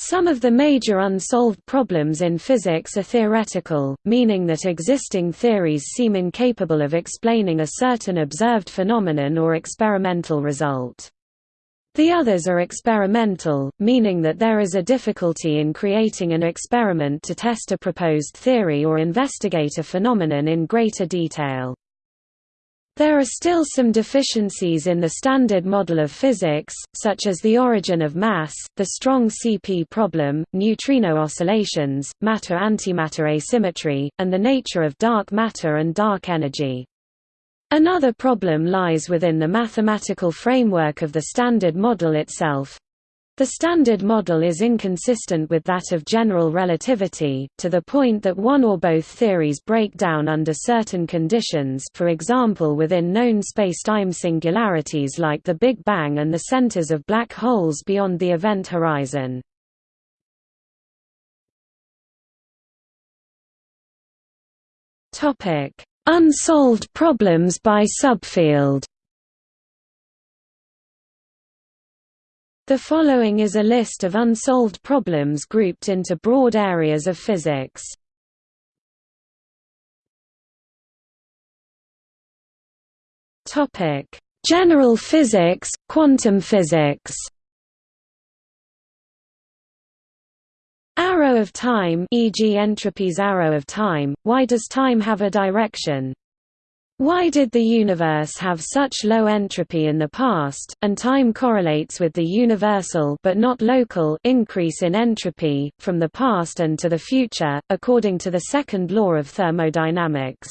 Some of the major unsolved problems in physics are theoretical, meaning that existing theories seem incapable of explaining a certain observed phenomenon or experimental result. The others are experimental, meaning that there is a difficulty in creating an experiment to test a proposed theory or investigate a phenomenon in greater detail. There are still some deficiencies in the standard model of physics, such as the origin of mass, the strong CP problem, neutrino oscillations, matter-antimatter asymmetry, and the nature of dark matter and dark energy. Another problem lies within the mathematical framework of the standard model itself, the Standard Model is inconsistent with that of general relativity, to the point that one or both theories break down under certain conditions for example within known spacetime singularities like the Big Bang and the centers of black holes beyond the event horizon. Unsolved problems by subfield The following is a list of unsolved problems grouped into broad areas of physics. Topic: General physics, quantum physics. Arrow of time, e.g. entropy's arrow of time. Why does time have a direction? Why did the universe have such low entropy in the past, and time correlates with the universal but not local increase in entropy, from the past and to the future, according to the second law of thermodynamics?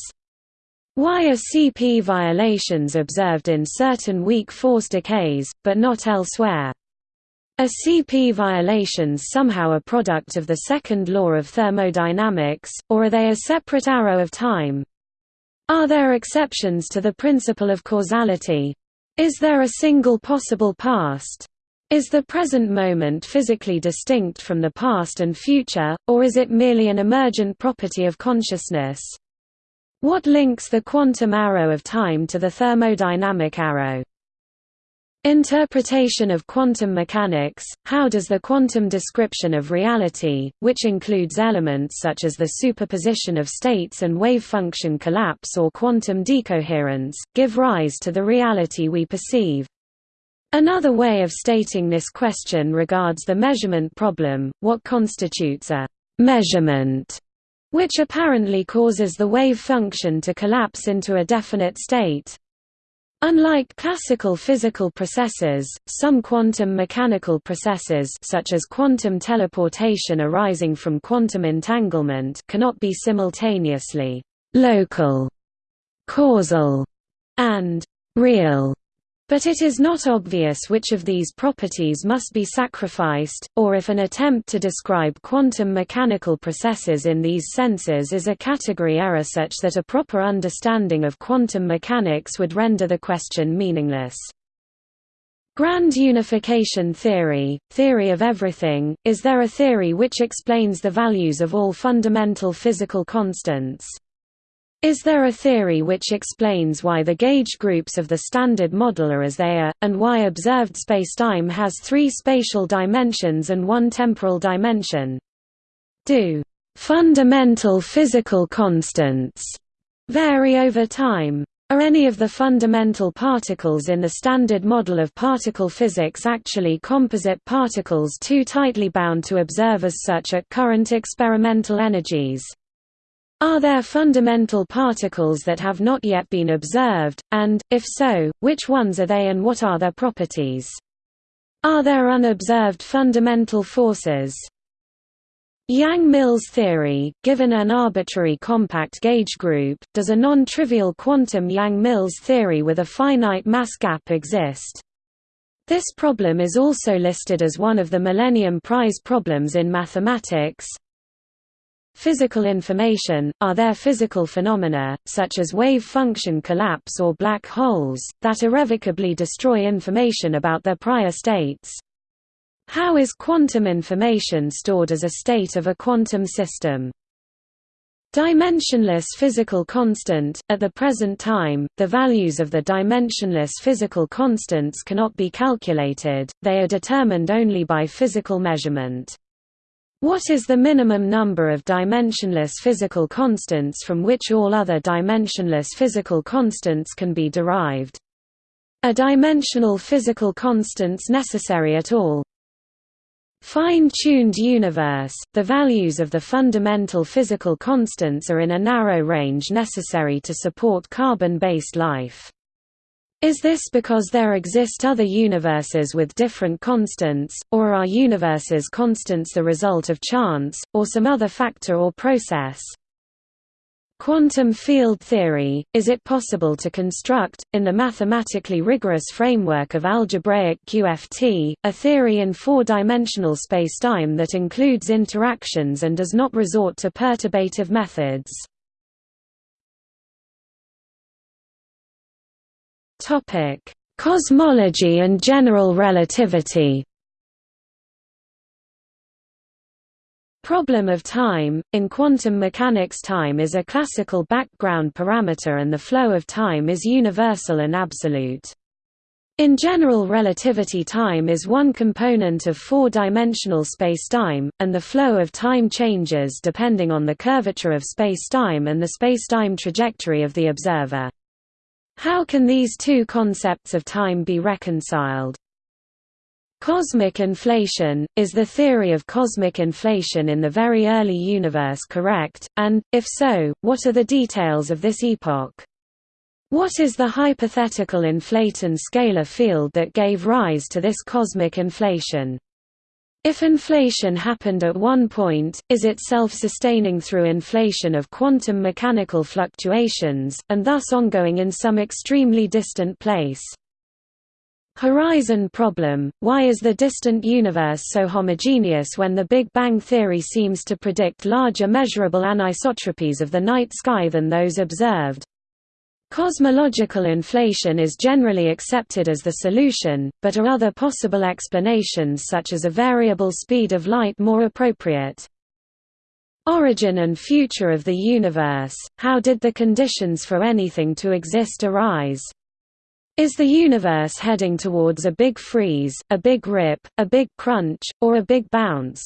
Why are CP violations observed in certain weak force decays, but not elsewhere? Are CP violations somehow a product of the second law of thermodynamics, or are they a separate arrow of time? Are there exceptions to the principle of causality? Is there a single possible past? Is the present moment physically distinct from the past and future, or is it merely an emergent property of consciousness? What links the quantum arrow of time to the thermodynamic arrow? Interpretation of quantum mechanics – How does the quantum description of reality, which includes elements such as the superposition of states and wave function collapse or quantum decoherence, give rise to the reality we perceive? Another way of stating this question regards the measurement problem, what constitutes a «measurement» which apparently causes the wave function to collapse into a definite state. Unlike classical physical processes, some quantum mechanical processes such as quantum teleportation arising from quantum entanglement cannot be simultaneously local, causal, and real. But it is not obvious which of these properties must be sacrificed, or if an attempt to describe quantum mechanical processes in these senses is a category error such that a proper understanding of quantum mechanics would render the question meaningless. Grand unification theory, theory of everything, is there a theory which explains the values of all fundamental physical constants? Is there a theory which explains why the gauge groups of the Standard Model are as they are, and why observed spacetime has three spatial dimensions and one temporal dimension? Do fundamental physical constants vary over time? Are any of the fundamental particles in the Standard Model of particle physics actually composite particles too tightly bound to observe as such at current experimental energies? Are there fundamental particles that have not yet been observed, and, if so, which ones are they and what are their properties? Are there unobserved fundamental forces? Yang-Mills theory, given an arbitrary compact gauge group, does a non-trivial quantum Yang-Mills theory with a finite mass gap exist? This problem is also listed as one of the Millennium Prize problems in mathematics, Physical information – Are there physical phenomena, such as wave function collapse or black holes, that irrevocably destroy information about their prior states? How is quantum information stored as a state of a quantum system? Dimensionless physical constant – At the present time, the values of the dimensionless physical constants cannot be calculated, they are determined only by physical measurement. What is the minimum number of dimensionless physical constants from which all other dimensionless physical constants can be derived? Are dimensional physical constants necessary at all? Fine-tuned universe, the values of the fundamental physical constants are in a narrow range necessary to support carbon-based life. Is this because there exist other universes with different constants, or are universes constants the result of chance, or some other factor or process? Quantum field theory – Is it possible to construct, in the mathematically rigorous framework of algebraic QFT, a theory in four-dimensional spacetime that includes interactions and does not resort to perturbative methods? Cosmology and general relativity Problem of time – In quantum mechanics time is a classical background parameter and the flow of time is universal and absolute. In general relativity time is one component of four-dimensional spacetime, and the flow of time changes depending on the curvature of spacetime and the spacetime trajectory of the observer. How can these two concepts of time be reconciled? Cosmic inflation – Is the theory of cosmic inflation in the very early universe correct, and, if so, what are the details of this epoch? What is the hypothetical inflaton scalar field that gave rise to this cosmic inflation? If inflation happened at one point, is it self-sustaining through inflation of quantum mechanical fluctuations, and thus ongoing in some extremely distant place? Horizon problem – Why is the distant universe so homogeneous when the Big Bang theory seems to predict larger measurable anisotropies of the night sky than those observed? Cosmological inflation is generally accepted as the solution, but are other possible explanations such as a variable speed of light more appropriate? Origin and future of the universe – How did the conditions for anything to exist arise? Is the universe heading towards a big freeze, a big rip, a big crunch, or a big bounce?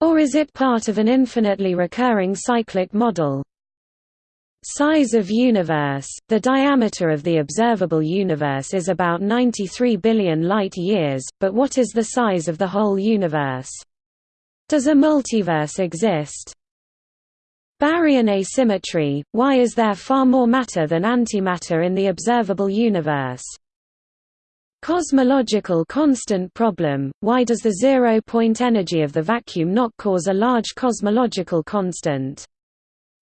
Or is it part of an infinitely recurring cyclic model? Size of universe – The diameter of the observable universe is about 93 billion light-years, but what is the size of the whole universe? Does a multiverse exist? Baryon asymmetry – Why is there far more matter than antimatter in the observable universe? Cosmological constant problem – Why does the zero-point energy of the vacuum not cause a large cosmological constant?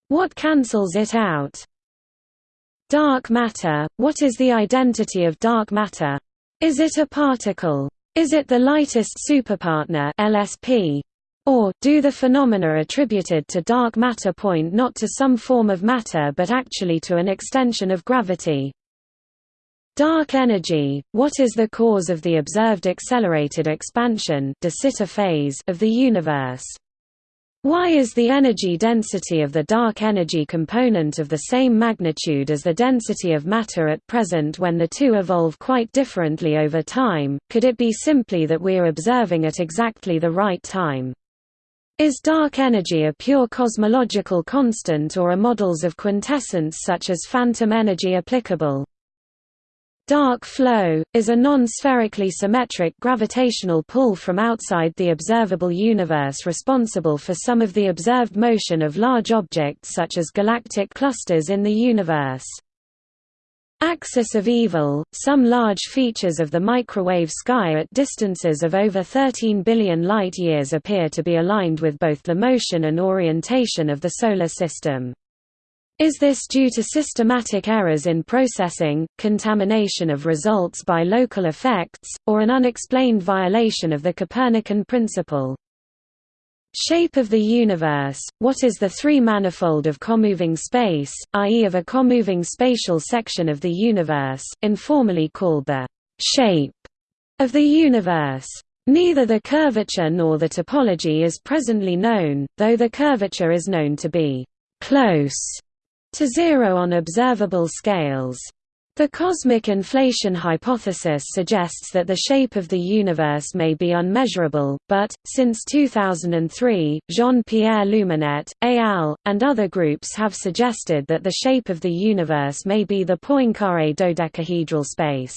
What cancels it out? Dark matter – What is the identity of dark matter? Is it a particle? Is it the lightest superpartner LSP? Or, do the phenomena attributed to dark matter point not to some form of matter but actually to an extension of gravity? Dark energy – What is the cause of the observed accelerated expansion de Sitter phase of the universe? Why is the energy density of the dark energy component of the same magnitude as the density of matter at present when the two evolve quite differently over time? Could it be simply that we are observing at exactly the right time? Is dark energy a pure cosmological constant or are models of quintessence such as phantom energy applicable? Dark flow, is a non-spherically symmetric gravitational pull from outside the observable universe responsible for some of the observed motion of large objects such as galactic clusters in the universe. Axis of evil – Some large features of the microwave sky at distances of over 13 billion light-years appear to be aligned with both the motion and orientation of the Solar System. Is this due to systematic errors in processing, contamination of results by local effects, or an unexplained violation of the Copernican principle? Shape of the universe – What is the three-manifold of comoving space, i.e. of a comoving spatial section of the universe, informally called the «shape» of the universe? Neither the curvature nor the topology is presently known, though the curvature is known to be «close» to zero on observable scales. The cosmic inflation hypothesis suggests that the shape of the universe may be unmeasurable, but, since 2003, Jean-Pierre Luminet, al., and other groups have suggested that the shape of the universe may be the Poincare dodecahedral space.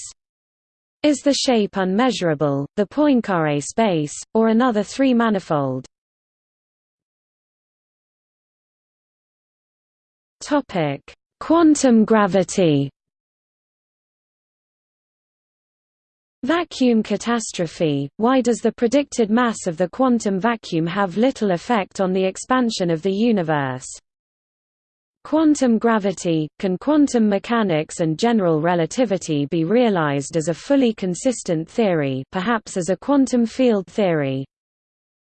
Is the shape unmeasurable, the Poincare space, or another three-manifold? Quantum gravity Vacuum catastrophe – Why does the predicted mass of the quantum vacuum have little effect on the expansion of the universe? Quantum gravity – Can quantum mechanics and general relativity be realized as a fully consistent theory perhaps as a quantum field theory?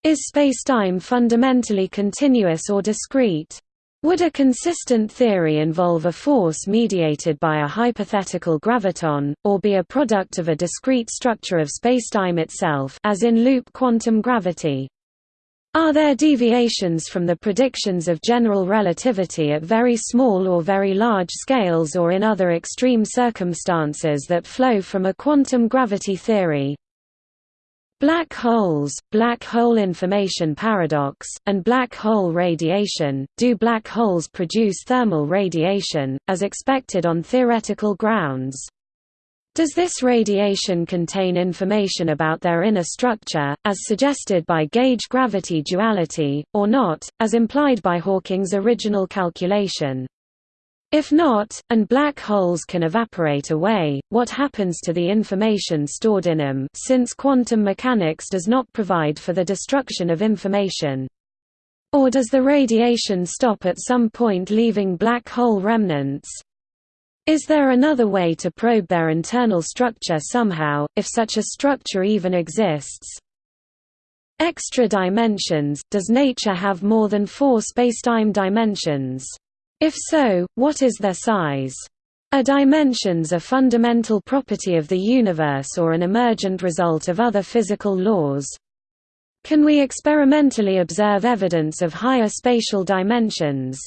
Is spacetime fundamentally continuous or discrete? Would a consistent theory involve a force mediated by a hypothetical graviton, or be a product of a discrete structure of spacetime itself as in loop quantum gravity? Are there deviations from the predictions of general relativity at very small or very large scales or in other extreme circumstances that flow from a quantum gravity theory? Black holes, black hole information paradox, and black hole radiation. Do black holes produce thermal radiation, as expected on theoretical grounds? Does this radiation contain information about their inner structure, as suggested by gauge gravity duality, or not, as implied by Hawking's original calculation? If not, and black holes can evaporate away, what happens to the information stored in them since quantum mechanics does not provide for the destruction of information? Or does the radiation stop at some point leaving black hole remnants? Is there another way to probe their internal structure somehow, if such a structure even exists? Extra dimensions – Does nature have more than four spacetime dimensions? If so, what is their size? Are dimensions a fundamental property of the universe or an emergent result of other physical laws? Can we experimentally observe evidence of higher spatial dimensions?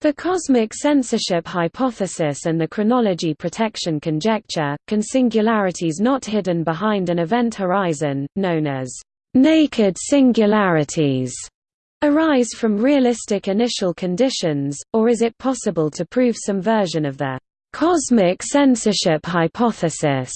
The cosmic censorship hypothesis and the chronology protection conjecture, can singularities not hidden behind an event horizon, known as naked singularities, arise from realistic initial conditions, or is it possible to prove some version of the cosmic censorship hypothesis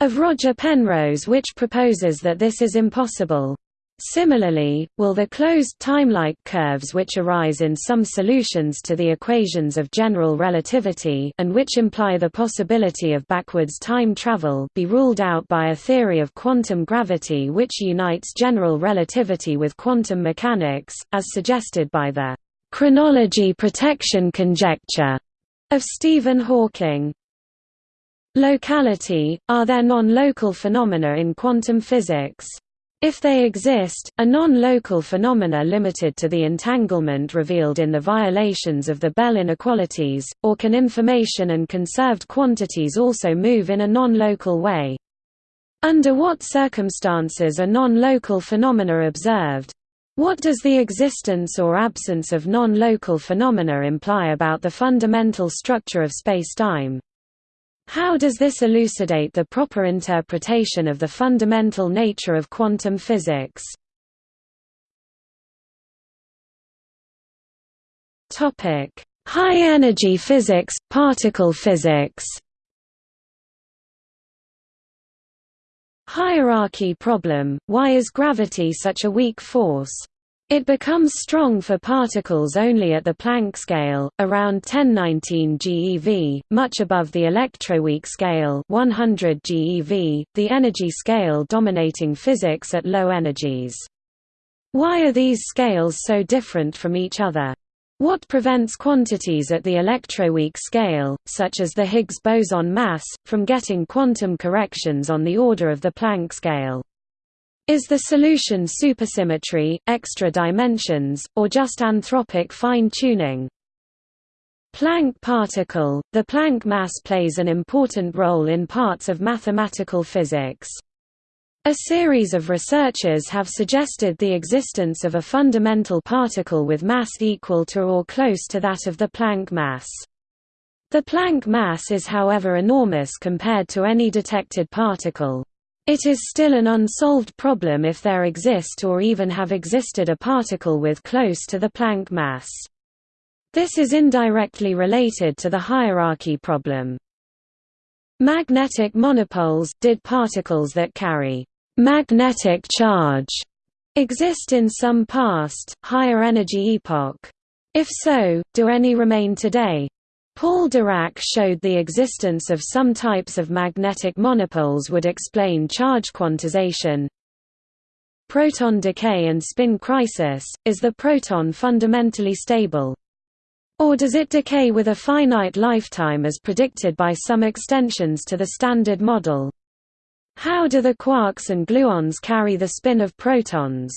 of Roger Penrose which proposes that this is impossible? Similarly, will the closed timelike curves which arise in some solutions to the equations of general relativity and which imply the possibility of backwards time travel be ruled out by a theory of quantum gravity which unites general relativity with quantum mechanics, as suggested by the chronology protection conjecture of Stephen Hawking? Locality – Are there non-local phenomena in quantum physics? If they exist, a non-local phenomena limited to the entanglement revealed in the violations of the Bell inequalities, or can information and conserved quantities also move in a non-local way? Under what circumstances are non-local phenomena observed? What does the existence or absence of non-local phenomena imply about the fundamental structure of spacetime? How does this elucidate the proper interpretation of the fundamental nature of quantum physics? High-energy physics, particle physics Hierarchy problem, why is gravity such a weak force? It becomes strong for particles only at the Planck scale, around 1019 GeV, much above the electroweak scale 100 GeV, the energy scale dominating physics at low energies. Why are these scales so different from each other? What prevents quantities at the electroweak scale, such as the Higgs boson mass, from getting quantum corrections on the order of the Planck scale? Is the solution supersymmetry, extra dimensions, or just anthropic fine-tuning? Planck particle – The Planck mass plays an important role in parts of mathematical physics. A series of researchers have suggested the existence of a fundamental particle with mass equal to or close to that of the Planck mass. The Planck mass is however enormous compared to any detected particle. It is still an unsolved problem if there exist or even have existed a particle with close to the Planck mass. This is indirectly related to the hierarchy problem. Magnetic monopoles did particles that carry magnetic charge exist in some past, higher energy epoch? If so, do any remain today? Paul Dirac showed the existence of some types of magnetic monopoles would explain charge quantization. Proton decay and spin crisis – is the proton fundamentally stable? Or does it decay with a finite lifetime as predicted by some extensions to the Standard Model? How do the quarks and gluons carry the spin of protons?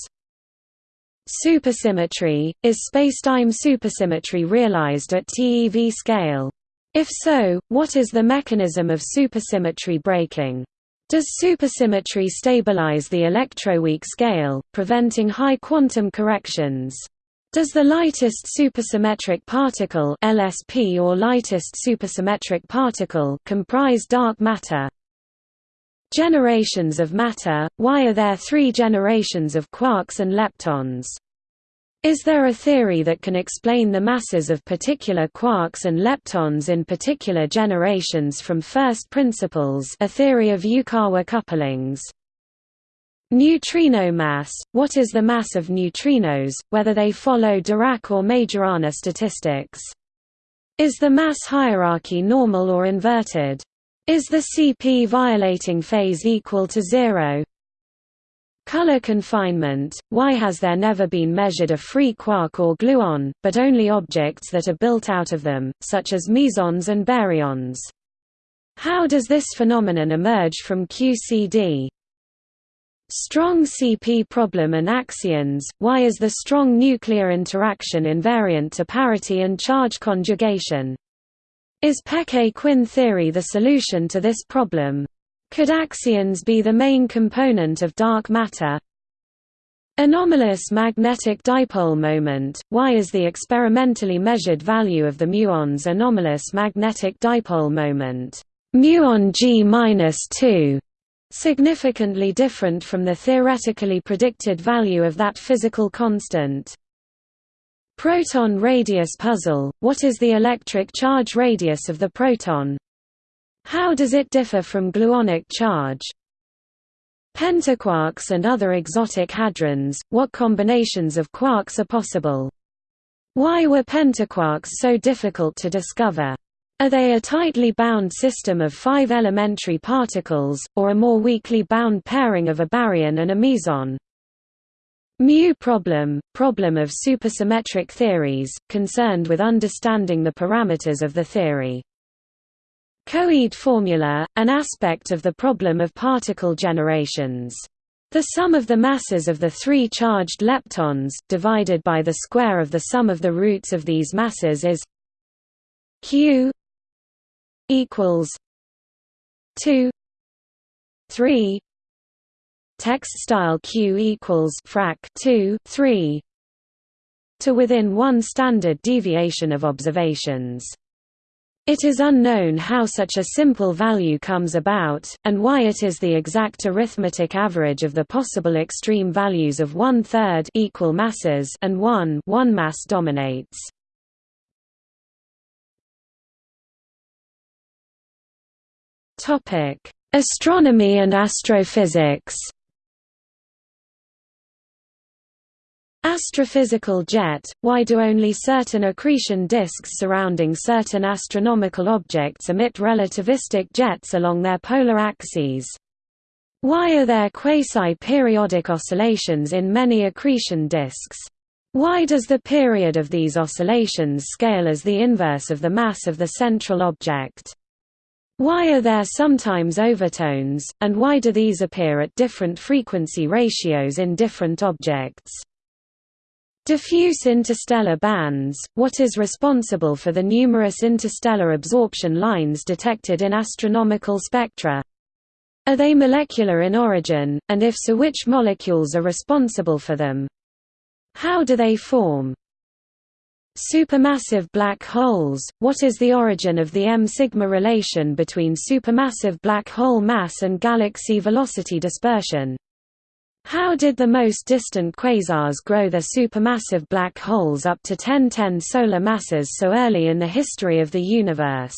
Supersymmetry – Is spacetime supersymmetry realized at TeV scale? If so, what is the mechanism of supersymmetry breaking? Does supersymmetry stabilize the electroweak scale, preventing high quantum corrections? Does the lightest supersymmetric particle LSP or lightest supersymmetric particle comprise dark matter? Generations of matter – Why are there three generations of quarks and leptons? Is there a theory that can explain the masses of particular quarks and leptons in particular generations from first principles a theory of Yukawa couplings? Neutrino mass – What is the mass of neutrinos, whether they follow Dirac or Majorana statistics? Is the mass hierarchy normal or inverted? Is the CP violating phase equal to zero? Color confinement – Why has there never been measured a free quark or gluon, but only objects that are built out of them, such as mesons and baryons? How does this phenomenon emerge from QCD? Strong CP problem and axions – Why is the strong nuclear interaction invariant to parity and charge conjugation? Is Peccei-Quinn theory the solution to this problem? Could axions be the main component of dark matter? Anomalous magnetic dipole moment – Why is the experimentally measured value of the muon's anomalous magnetic dipole moment muon G-2 significantly different from the theoretically predicted value of that physical constant? Proton radius puzzle – What is the electric charge radius of the proton? How does it differ from gluonic charge? Pentaquarks and other exotic hadrons – What combinations of quarks are possible? Why were pentaquarks so difficult to discover? Are they a tightly bound system of five elementary particles, or a more weakly bound pairing of a baryon and a meson? Mu problem, problem of supersymmetric theories, concerned with understanding the parameters of the theory. Koide formula, an aspect of the problem of particle generations. The sum of the masses of the three charged leptons, divided by the square of the sum of the roots of these masses is q equals 2 3 text style q equals frac 2 3 to within one standard deviation of observations. It is unknown how such a simple value comes about, and why it is the exact arithmetic average of the possible extreme values of one-third equal masses and one one mass dominates. Astronomy and astrophysics Astrophysical jet – Why do only certain accretion disks surrounding certain astronomical objects emit relativistic jets along their polar axes? Why are there quasi-periodic oscillations in many accretion disks? Why does the period of these oscillations scale as the inverse of the mass of the central object? Why are there sometimes overtones, and why do these appear at different frequency ratios in different objects? Diffuse interstellar bands – What is responsible for the numerous interstellar absorption lines detected in astronomical spectra? Are they molecular in origin, and if so which molecules are responsible for them? How do they form? Supermassive black holes – What is the origin of the M-sigma relation between supermassive black hole mass and galaxy velocity dispersion? How did the most distant quasars grow their supermassive black holes up to 1010 solar masses so early in the history of the universe?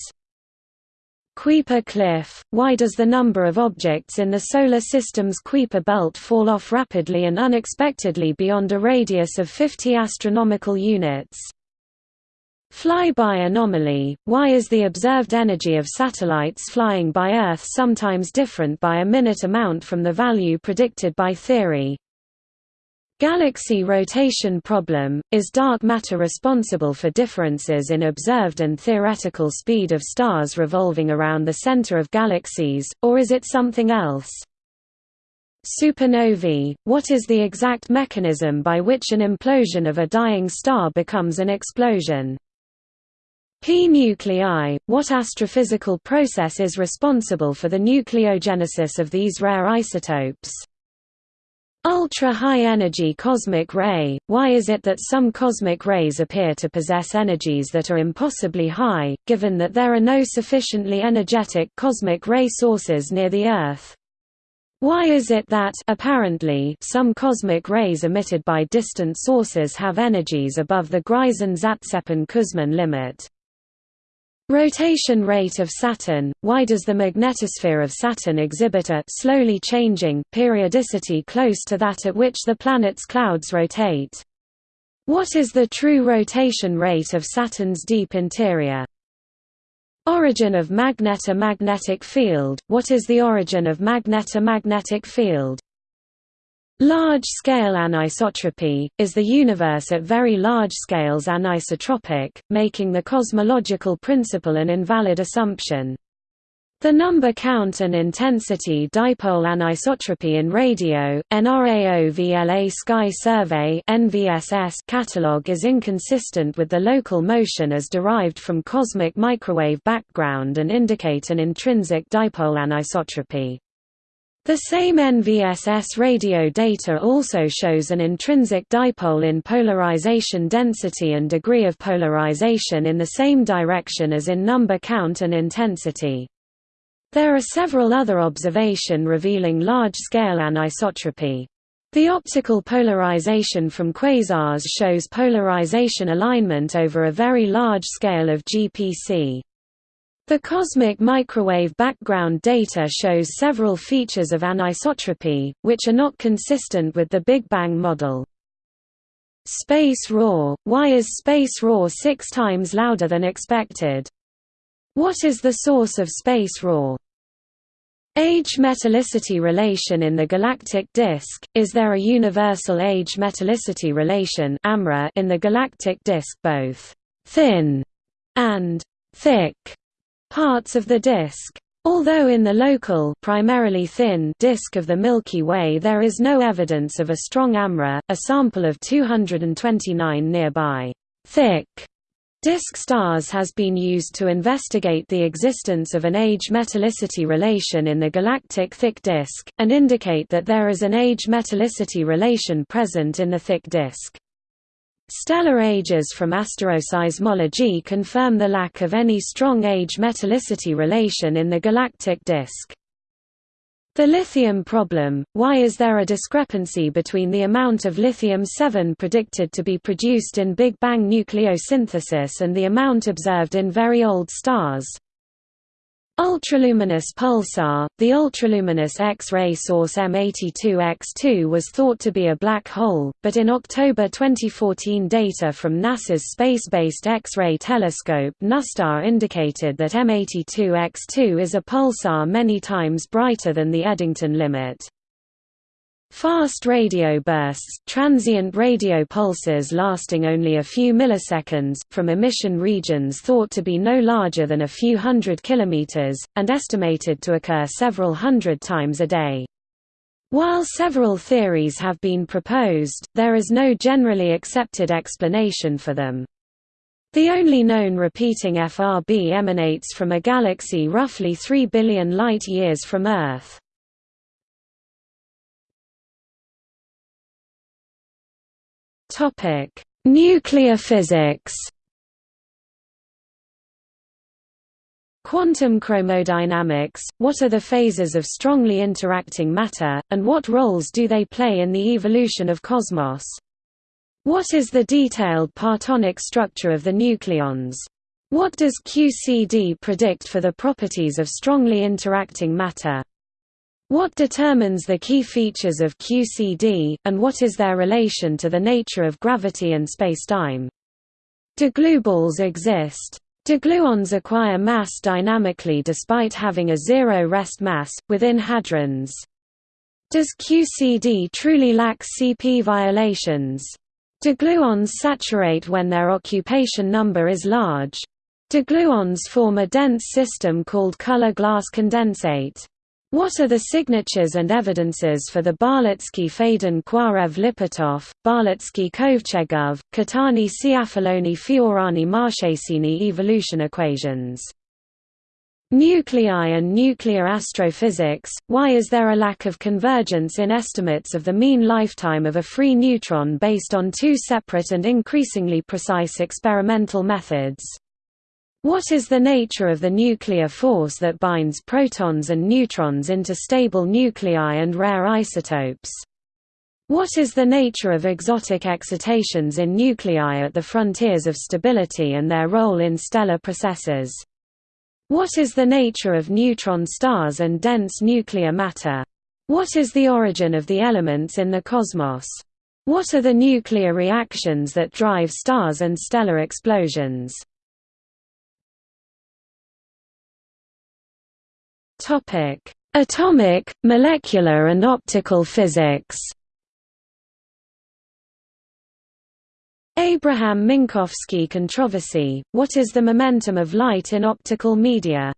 Kuiper cliff – Why does the number of objects in the Solar System's Kuiper belt fall off rapidly and unexpectedly beyond a radius of 50 astronomical units? Flyby anomaly – Why is the observed energy of satellites flying by Earth sometimes different by a minute amount from the value predicted by theory? Galaxy rotation problem – Is dark matter responsible for differences in observed and theoretical speed of stars revolving around the center of galaxies, or is it something else? Supernovae – What is the exact mechanism by which an implosion of a dying star becomes an explosion? P nuclei – What astrophysical process is responsible for the nucleogenesis of these rare isotopes? Ultra-high energy cosmic ray – Why is it that some cosmic rays appear to possess energies that are impossibly high, given that there are no sufficiently energetic cosmic ray sources near the Earth? Why is it that apparently some cosmic rays emitted by distant sources have energies above the Greisen-Zatsepin-Kuzmin limit? Rotation rate of Saturn – Why does the magnetosphere of Saturn exhibit a slowly changing periodicity close to that at which the planet's clouds rotate? What is the true rotation rate of Saturn's deep interior? Origin of magnetar magnetic field – What is the origin of magnetar magnetic field? Large-scale anisotropy, is the universe at very large scales anisotropic, making the cosmological principle an invalid assumption. The number count and intensity dipole anisotropy in radio, NRAO-VLA Sky Survey catalog is inconsistent with the local motion as derived from cosmic microwave background and indicate an intrinsic dipole anisotropy. The same NVSS radio data also shows an intrinsic dipole in polarization density and degree of polarization in the same direction as in number count and intensity. There are several other observation revealing large-scale anisotropy. The optical polarization from quasars shows polarization alignment over a very large scale of GPC. The cosmic microwave background data shows several features of anisotropy, which are not consistent with the Big Bang model. Space roar – Why is space roar six times louder than expected? What is the source of space roar? Age metallicity relation in the galactic disk – Is there a universal age metallicity relation in the galactic disk both «thin» and «thick»? Parts of the disk. Although in the local primarily thin disk of the Milky Way there is no evidence of a strong AMRA, a sample of 229 nearby thick disk stars has been used to investigate the existence of an age metallicity relation in the galactic thick disk, and indicate that there is an age metallicity relation present in the thick disk. Stellar ages from asteroseismology confirm the lack of any strong age metallicity relation in the galactic disk. The lithium problem – Why is there a discrepancy between the amount of lithium-7 predicted to be produced in Big Bang nucleosynthesis and the amount observed in very old stars? Ultraluminous pulsar – The ultraluminous X-ray source M82X2 was thought to be a black hole, but in October 2014 data from NASA's space-based X-ray telescope NuSTAR indicated that M82X2 is a pulsar many times brighter than the Eddington limit. Fast radio bursts, transient radio pulses lasting only a few milliseconds, from emission regions thought to be no larger than a few hundred kilometers, and estimated to occur several hundred times a day. While several theories have been proposed, there is no generally accepted explanation for them. The only known repeating FRB emanates from a galaxy roughly 3 billion light-years from Earth. Nuclear physics Quantum chromodynamics – What are the phases of strongly interacting matter, and what roles do they play in the evolution of cosmos? What is the detailed partonic structure of the nucleons? What does QCD predict for the properties of strongly interacting matter? What determines the key features of QCD, and what is their relation to the nature of gravity and spacetime? Do glueballs exist? Do gluons acquire mass dynamically despite having a zero rest mass, within hadrons? Does QCD truly lack CP violations? Do gluons saturate when their occupation number is large? Do gluons form a dense system called color glass condensate? What are the signatures and evidences for the Balitsky-Fadin-Khuarev-Lipatov, Balitsky-Kovchegov, Catani-Ciafaloni-Fiorani-Marchesini evolution equations? Nuclei and nuclear astrophysics – Why is there a lack of convergence in estimates of the mean lifetime of a free neutron based on two separate and increasingly precise experimental methods? What is the nature of the nuclear force that binds protons and neutrons into stable nuclei and rare isotopes? What is the nature of exotic excitations in nuclei at the frontiers of stability and their role in stellar processes? What is the nature of neutron stars and dense nuclear matter? What is the origin of the elements in the cosmos? What are the nuclear reactions that drive stars and stellar explosions? Atomic, molecular and optical physics. Abraham Minkowski controversy, what is the momentum of light in optical media?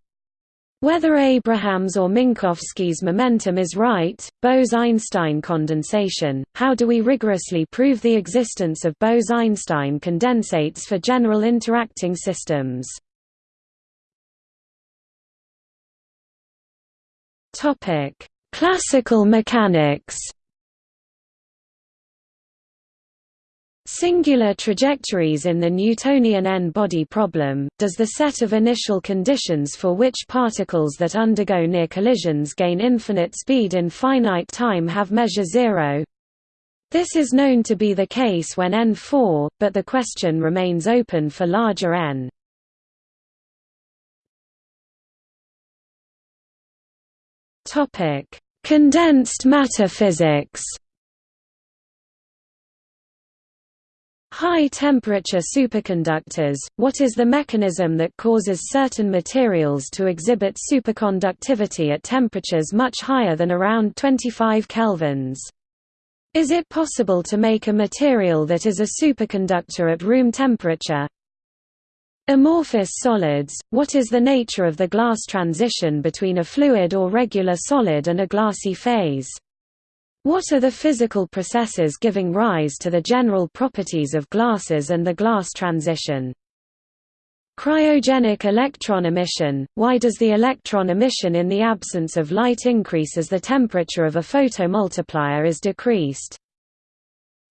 Whether Abraham's or Minkowski's momentum is right, Bose–Einstein condensation, how do we rigorously prove the existence of Bose–Einstein condensates for general interacting systems? Topic: Classical mechanics. Singular trajectories in the Newtonian n-body problem, does the set of initial conditions for which particles that undergo near collisions gain infinite speed in finite time have measure zero? This is known to be the case when n4, but the question remains open for larger n. Topic: Condensed matter physics. High-temperature superconductors – What is the mechanism that causes certain materials to exhibit superconductivity at temperatures much higher than around 25 kelvins? Is it possible to make a material that is a superconductor at room temperature? Amorphous solids – What is the nature of the glass transition between a fluid or regular solid and a glassy phase? What are the physical processes giving rise to the general properties of glasses and the glass transition? Cryogenic electron emission – Why does the electron emission in the absence of light increase as the temperature of a photomultiplier is decreased?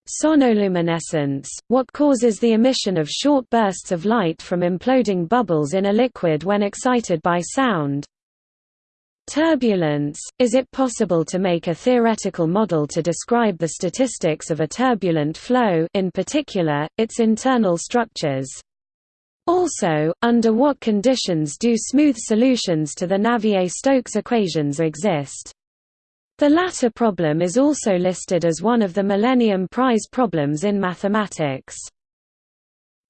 Sonoluminescence – What causes the emission of short bursts of light from imploding bubbles in a liquid when excited by sound? Turbulence – Is it possible to make a theoretical model to describe the statistics of a turbulent flow in particular, its internal structures? Also, under what conditions do smooth solutions to the Navier-Stokes equations exist? The latter problem is also listed as one of the Millennium Prize problems in mathematics.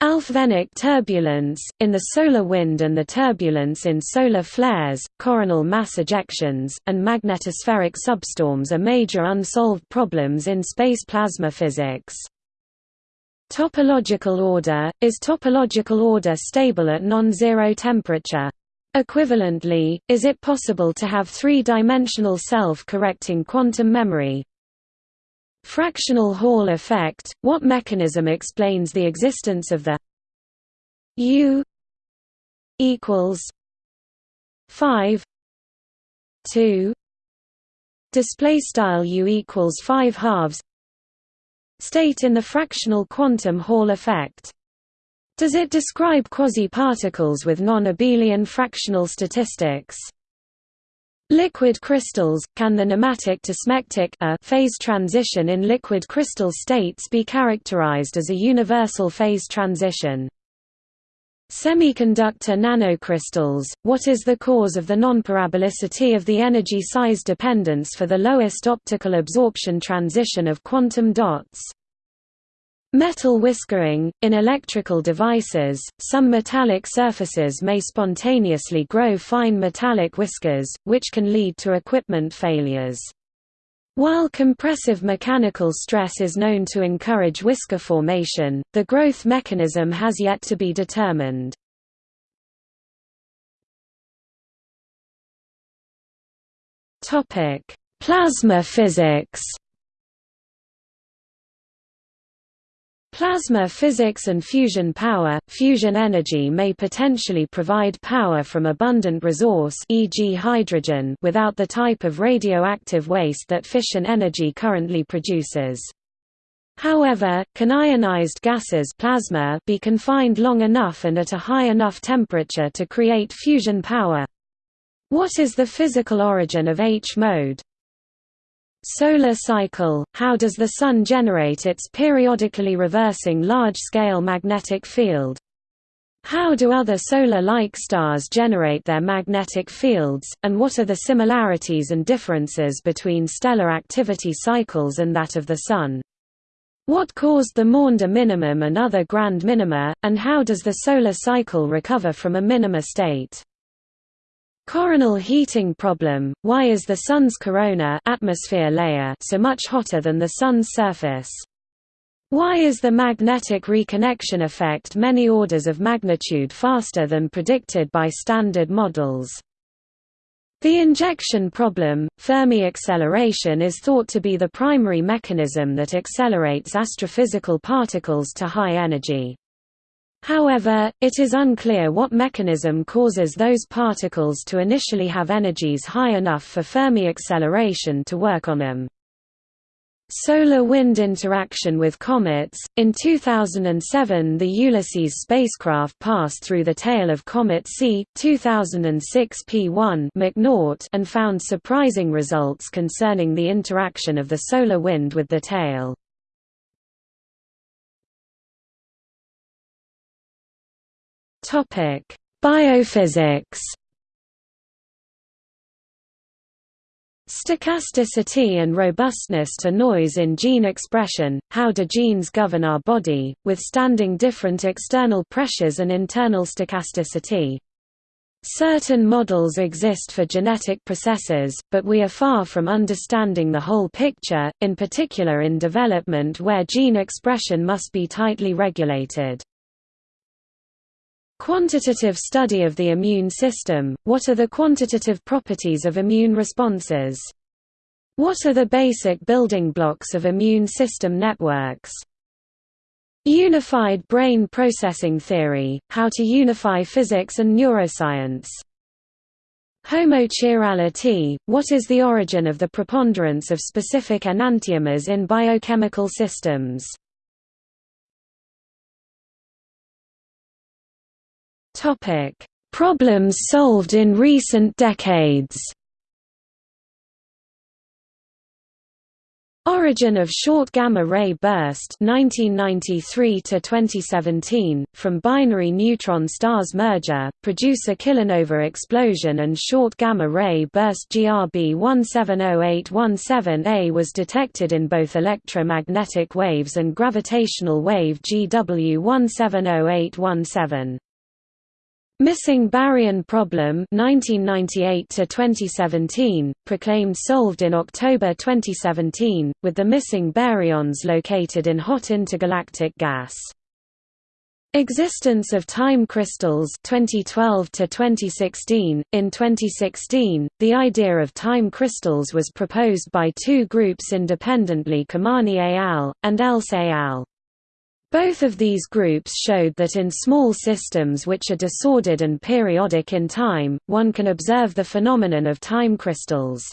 Alfvénic turbulence, in the solar wind and the turbulence in solar flares, coronal mass ejections, and magnetospheric substorms are major unsolved problems in space plasma physics. Topological order – Is topological order stable at non-zero temperature? Equivalently, is it possible to have three-dimensional self-correcting quantum memory? Fractional Hall effect – What mechanism explains the existence of the U equals 5 2 display style U equals 5 halves state in the fractional quantum Hall effect. Does it describe quasi-particles with non-abelian fractional statistics? Liquid crystals – Can the nematic to smectic phase transition in liquid crystal states be characterized as a universal phase transition? Semiconductor nanocrystals – What is the cause of the nonparabolicity of the energy size dependence for the lowest optical absorption transition of quantum dots? Metal whiskering – In electrical devices, some metallic surfaces may spontaneously grow fine metallic whiskers, which can lead to equipment failures. While compressive mechanical stress is known to encourage whisker formation, the growth mechanism has yet to be determined. Plasma physics Plasma physics and fusion power – Fusion energy may potentially provide power from abundant resource e.g. hydrogen without the type of radioactive waste that fission energy currently produces. However, can ionized gases plasma be confined long enough and at a high enough temperature to create fusion power? What is the physical origin of H-mode? Solar cycle – How does the Sun generate its periodically reversing large-scale magnetic field? How do other solar-like stars generate their magnetic fields, and what are the similarities and differences between stellar activity cycles and that of the Sun? What caused the Maunder minimum and other grand minima, and how does the solar cycle recover from a minima state? Coronal heating problem – Why is the Sun's corona atmosphere layer so much hotter than the Sun's surface? Why is the magnetic reconnection effect many orders of magnitude faster than predicted by standard models? The injection problem – Fermi acceleration is thought to be the primary mechanism that accelerates astrophysical particles to high energy. However, it is unclear what mechanism causes those particles to initially have energies high enough for Fermi acceleration to work on them. Solar wind interaction with comets. In 2007, the Ulysses spacecraft passed through the tail of comet C 2006 P1 McNaught and found surprising results concerning the interaction of the solar wind with the tail. Topic: Biophysics. Stochasticity and robustness to noise in gene expression, how do genes govern our body, withstanding different external pressures and internal stochasticity? Certain models exist for genetic processes, but we are far from understanding the whole picture, in particular in development where gene expression must be tightly regulated. Quantitative study of the immune system – What are the quantitative properties of immune responses? What are the basic building blocks of immune system networks? Unified brain processing theory – How to unify physics and neuroscience. Homochirality – What is the origin of the preponderance of specific enantiomers in biochemical systems? Topic: Problems solved in recent decades. Origin of short gamma ray burst 1993 to 2017 from binary neutron stars merger produce a kilonova explosion and short gamma ray burst GRB 170817A was detected in both electromagnetic waves and gravitational wave GW 170817 Missing baryon problem 1998 to 2017 proclaimed solved in October 2017 with the missing baryons located in hot intergalactic gas. Existence of time crystals 2012 to 2016 in 2016 the idea of time crystals was proposed by two groups independently Khemani et al. and Else et al both of these groups showed that in small systems which are disordered and periodic in time, one can observe the phenomenon of time crystals.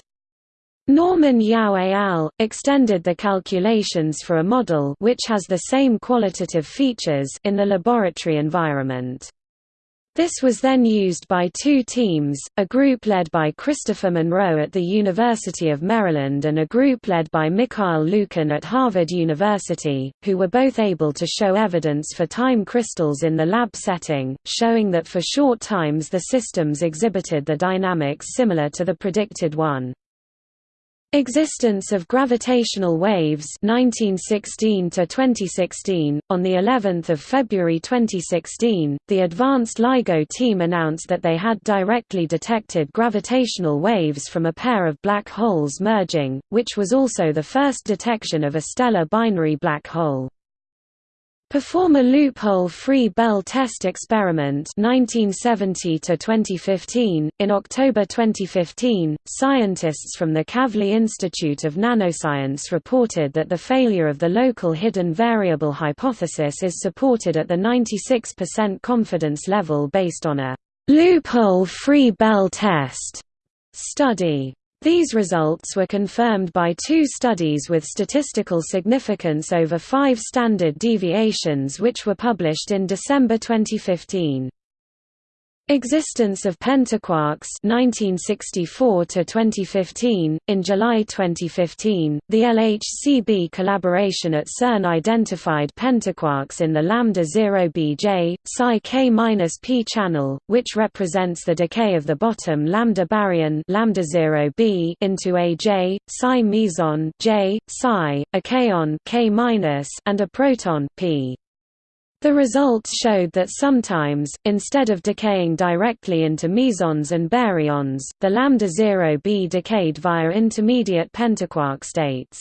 Norman Yao et al. extended the calculations for a model which has the same qualitative features in the laboratory environment. This was then used by two teams, a group led by Christopher Monroe at the University of Maryland and a group led by Mikhail Lukin at Harvard University, who were both able to show evidence for time crystals in the lab setting, showing that for short times the systems exhibited the dynamics similar to the predicted one. Existence of gravitational waves 1916 to 2016 on the 11th of February 2016 the advanced LIGO team announced that they had directly detected gravitational waves from a pair of black holes merging which was also the first detection of a stellar binary black hole Perform a loophole-free Bell test experiment 1970 to 2015. In October 2015, scientists from the Kavli Institute of Nanoscience reported that the failure of the local hidden variable hypothesis is supported at the 96% confidence level based on a loophole-free Bell test study. These results were confirmed by two studies with statistical significance over five standard deviations which were published in December 2015. Existence of pentaquarks 1964 to 2015 In July 2015 the LHCb collaboration at CERN identified pentaquarks in the lambda 0bj psi k-p channel which represents the decay of the bottom lambda baryon lambda 0b into a j psi meson j psi a kaon k- and a proton p the results showed that sometimes, instead of decaying directly into mesons and baryons, the lambda 0b decayed via intermediate pentaquark states.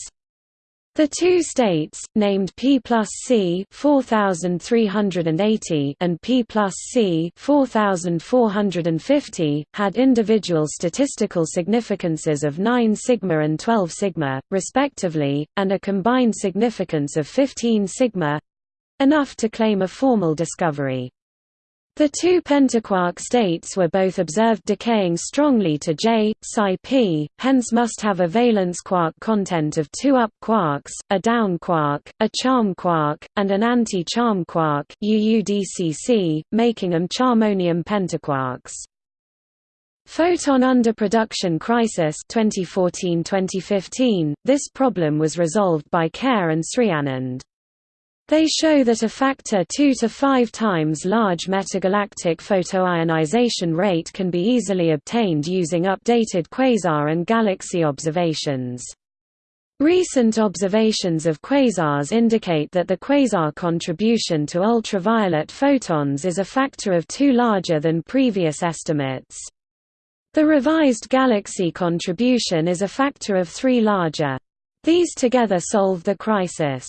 The two states, named P plus C 4380 and P plus C 4450, had individual statistical significances of 9 sigma and 12 sigma, respectively, and a combined significance of 15 sigma enough to claim a formal discovery. The two pentaquark states were both observed decaying strongly to J, psi p, hence must have a valence quark content of two up quarks, a down quark, a charm quark, and an anti-charm quark UUDCC, making them charmonium pentaquarks. Photon underproduction crisis 2014-2015 This problem was resolved by Khaire and Srianand. They show that a factor 2 to 5 times large metagalactic photoionization rate can be easily obtained using updated quasar and galaxy observations. Recent observations of quasars indicate that the quasar contribution to ultraviolet photons is a factor of 2 larger than previous estimates. The revised galaxy contribution is a factor of 3 larger. These together solve the crisis.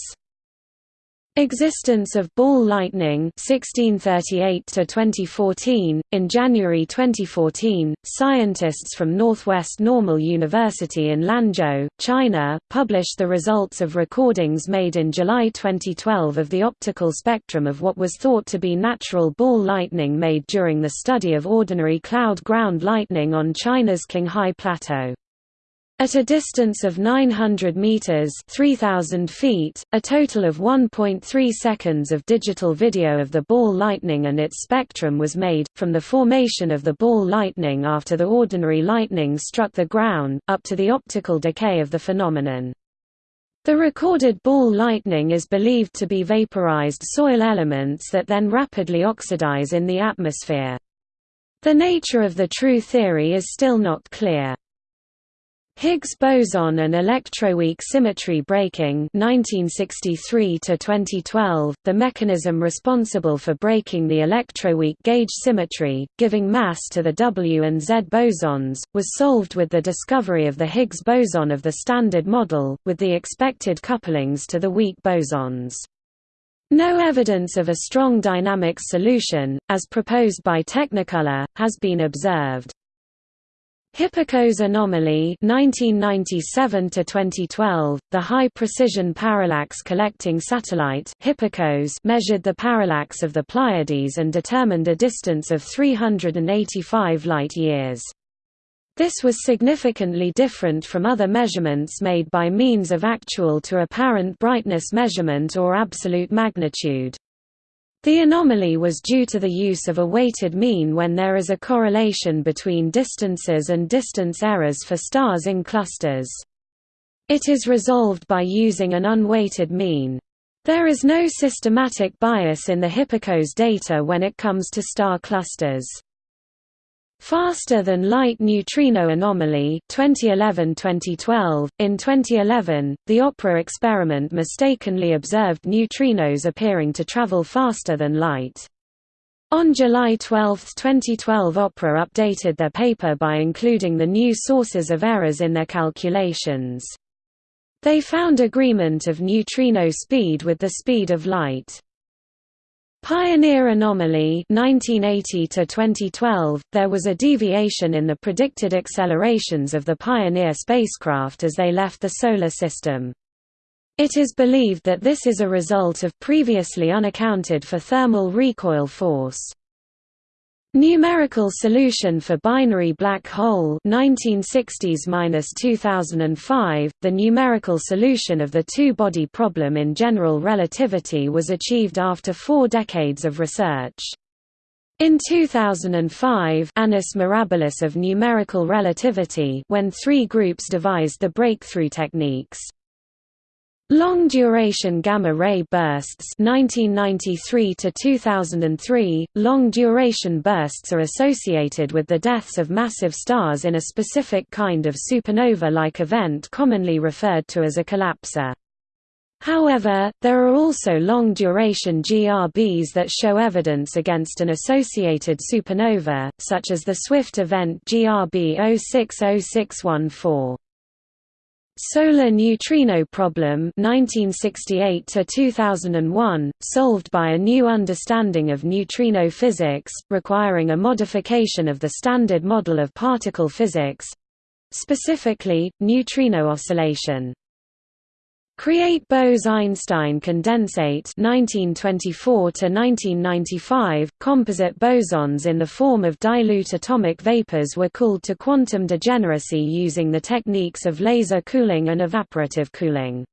Existence of ball lightning 1638 to 2014 In January 2014 scientists from Northwest Normal University in Lanzhou China published the results of recordings made in July 2012 of the optical spectrum of what was thought to be natural ball lightning made during the study of ordinary cloud ground lightning on China's Qinghai Plateau at a distance of 900 meters (3000 feet), a total of 1.3 seconds of digital video of the ball lightning and its spectrum was made from the formation of the ball lightning after the ordinary lightning struck the ground up to the optical decay of the phenomenon. The recorded ball lightning is believed to be vaporized soil elements that then rapidly oxidize in the atmosphere. The nature of the true theory is still not clear. Higgs boson and electroweak symmetry breaking 1963 to 2012 the mechanism responsible for breaking the electroweak gauge symmetry giving mass to the W and Z bosons was solved with the discovery of the Higgs boson of the standard model with the expected couplings to the weak bosons no evidence of a strong dynamics solution, as proposed by Technicolor, has been observed. Hipparcos anomaly 1997 to 2012 the high precision parallax collecting satellite Hipparcos measured the parallax of the Pleiades and determined a distance of 385 light years This was significantly different from other measurements made by means of actual to apparent brightness measurement or absolute magnitude. The anomaly was due to the use of a weighted mean when there is a correlation between distances and distance errors for stars in clusters. It is resolved by using an unweighted mean. There is no systematic bias in the Hipparcos data when it comes to star clusters. Faster than light neutrino anomaly 2011-2012 In 2011, the OPERA experiment mistakenly observed neutrinos appearing to travel faster than light. On July 12, 2012 OPERA updated their paper by including the new sources of errors in their calculations. They found agreement of neutrino speed with the speed of light. Pioneer anomaly 1980 to 2012 there was a deviation in the predicted accelerations of the Pioneer spacecraft as they left the solar system. It is believed that this is a result of previously unaccounted for thermal recoil force Numerical solution for binary black hole 1960s-2005 The numerical solution of the two-body problem in general relativity was achieved after 4 decades of research. In 2005 Annus Mirabilis of numerical relativity when three groups devised the breakthrough techniques Long-duration gamma-ray bursts 1993 to 2003 long-duration bursts are associated with the deaths of massive stars in a specific kind of supernova-like event commonly referred to as a collapsar. However, there are also long-duration GRBs that show evidence against an associated supernova, such as the Swift event GRB 060614. Solar neutrino problem 1968 to 2001 solved by a new understanding of neutrino physics requiring a modification of the standard model of particle physics specifically neutrino oscillation Create Bose–Einstein condensate 1924 to 1995 composite bosons in the form of dilute atomic vapors were cooled to quantum degeneracy using the techniques of laser cooling and evaporative cooling.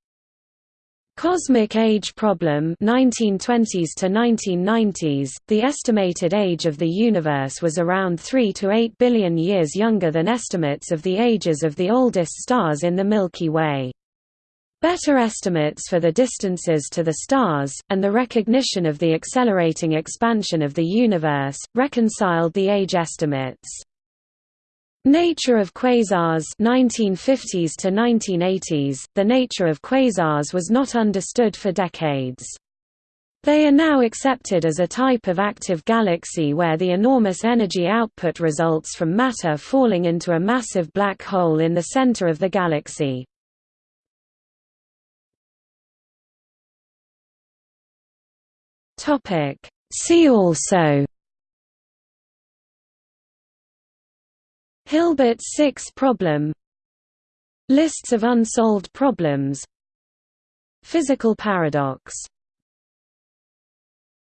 Cosmic age problem 1920s to 1990s The estimated age of the universe was around 3 to 8 billion years younger than estimates of the ages of the oldest stars in the Milky Way. Better estimates for the distances to the stars, and the recognition of the accelerating expansion of the universe, reconciled the age estimates. Nature of quasars 1950s to 1980s The nature of quasars was not understood for decades. They are now accepted as a type of active galaxy where the enormous energy output results from matter falling into a massive black hole in the center of the galaxy. Topic. See also. Hilbert's six problem. Lists of unsolved problems. Physical paradox